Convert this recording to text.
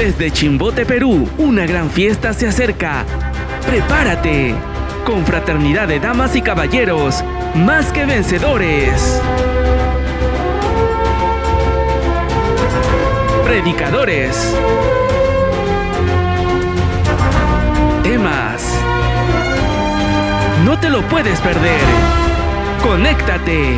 Desde Chimbote, Perú, una gran fiesta se acerca. ¡Prepárate! Con fraternidad de damas y caballeros, más que vencedores. Predicadores. Temas. No te lo puedes perder. Conéctate.